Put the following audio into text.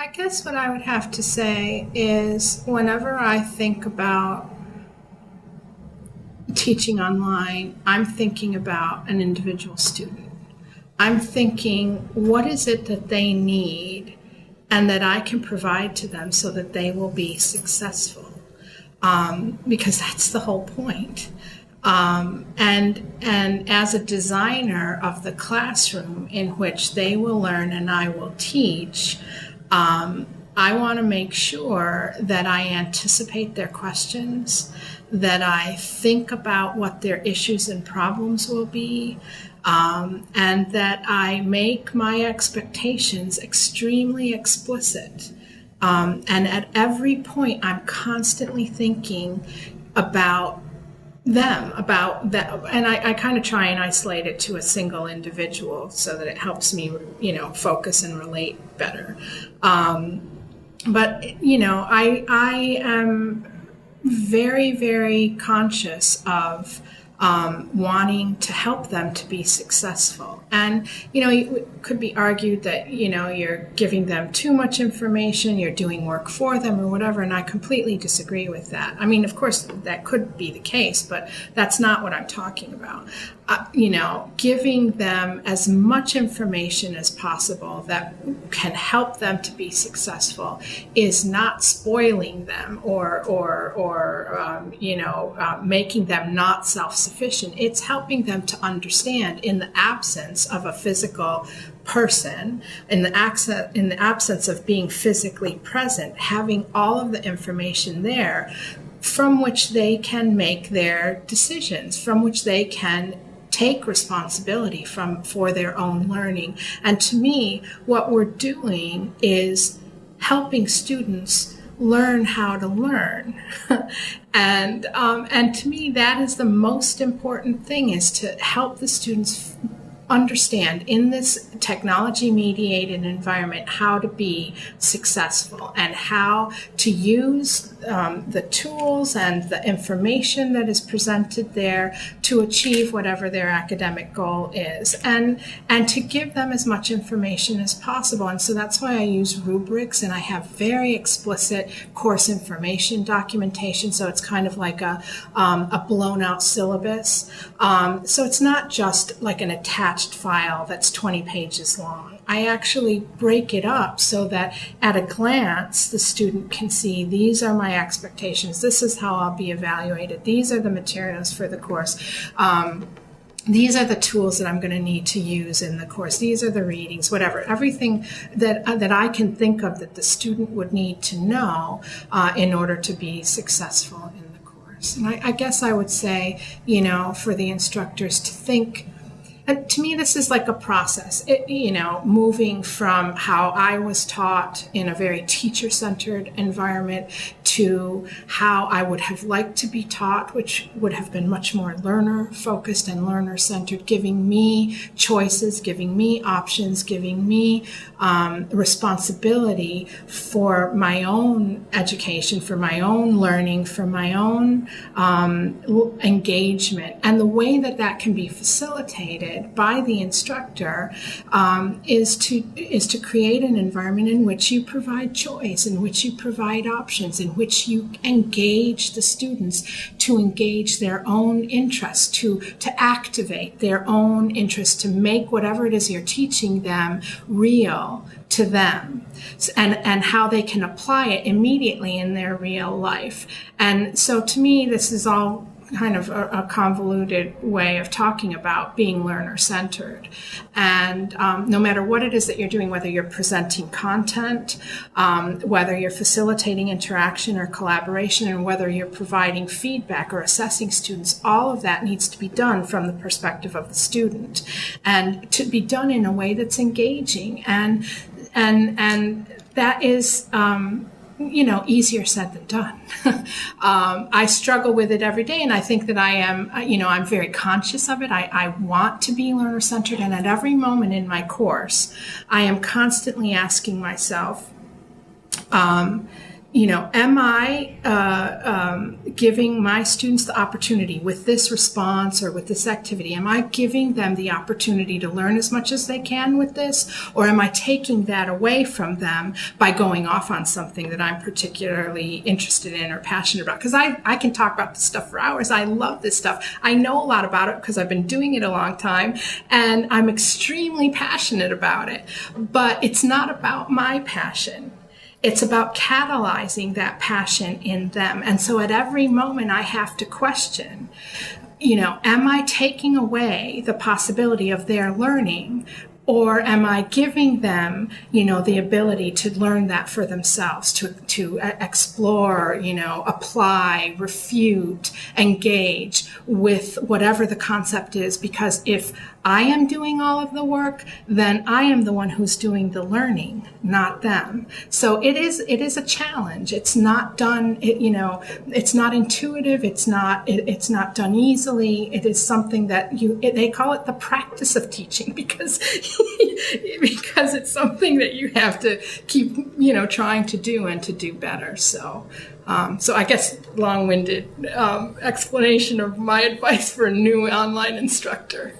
I guess what I would have to say is whenever I think about teaching online, I'm thinking about an individual student. I'm thinking, what is it that they need and that I can provide to them so that they will be successful? Um, because that's the whole point. Um, and and as a designer of the classroom in which they will learn and I will teach, um, I want to make sure that I anticipate their questions, that I think about what their issues and problems will be, um, and that I make my expectations extremely explicit. Um, and at every point, I'm constantly thinking about them about that and i, I kind of try and isolate it to a single individual so that it helps me you know focus and relate better. Um, but you know i i am very very conscious of um, wanting to help them to be successful. And, you know, it could be argued that, you know, you're giving them too much information, you're doing work for them or whatever, and I completely disagree with that. I mean, of course, that could be the case, but that's not what I'm talking about. Uh, you know, giving them as much information as possible that can help them to be successful is not spoiling them or, or, or um, you know, uh, making them not self sufficient. It's helping them to understand in the absence of a physical person, in the, in the absence of being physically present, having all of the information there from which they can make their decisions, from which they can take responsibility from for their own learning. And to me, what we're doing is helping students learn how to learn. and um, and to me, that is the most important thing: is to help the students understand in this technology mediated environment how to be successful and how to use um, the tools and the information that is presented there to achieve whatever their academic goal is and and to give them as much information as possible. And so that's why I use rubrics and I have very explicit course information documentation. So it's kind of like a, um, a blown out syllabus. Um, so it's not just like an attached file that's 20 pages long I actually break it up so that at a glance the student can see these are my expectations, this is how I'll be evaluated, these are the materials for the course. Um, these are the tools that I'm going to need to use in the course. These are the readings, whatever, everything that uh, that I can think of that the student would need to know uh, in order to be successful in the course. And I, I guess I would say, you know, for the instructors to think to me, this is like a process, it, you know, moving from how I was taught in a very teacher centered environment to how I would have liked to be taught, which would have been much more learner focused and learner centered, giving me choices, giving me options, giving me um, responsibility for my own education, for my own learning, for my own um, engagement. And the way that that can be facilitated by the instructor um, is to is to create an environment in which you provide choice, in which you provide options, in which you engage the students to engage their own interest, to to activate their own interest, to make whatever it is you're teaching them real to them and, and how they can apply it immediately in their real life. And so to me, this is all kind of a, a, convoluted way of talking about being learner centered. And um, no matter what it is that you're doing, whether you're presenting content, um, whether you're facilitating interaction or collaboration, and whether you're providing feedback or assessing students, all of that needs to be done from the perspective of the student and to be done in a way that's engaging. And, and, and that is, um, you know, easier said than done. um, I struggle with it every day, and I think that I am, uh, you know, I'm very conscious of it. I, I want to be learner centered, and at every moment in my course, I am constantly asking myself, um, you know, am I giving my students the opportunity with this response or with this activity? Am I giving them the opportunity to learn as much as they can with this? Or am I taking that away from them by going off on something that I'm particularly interested in or passionate about? Because I, I can talk about this stuff for hours. I love this stuff. I know a lot about it because I've been doing it a long time and I'm extremely passionate about it. But it's not about my passion it's about catalyzing that passion in them. And so at every moment, I have to question, you know, am I taking away the possibility of their learning or am I giving them, you know, the ability to learn that for themselves, to, to uh, explore, you know, apply, refute, engage with whatever the concept is? Because if I am doing all of the work, then I am the one who's doing the learning, not them. So it is it is a challenge. It's not done. It, you know, it's not intuitive. It's not it, it's not done easily. It is something that you it, they call it the practice of teaching because because it's something that you have to keep you know trying to do and to do better. So. Um, so I guess long-winded um, explanation of my advice for a new online instructor.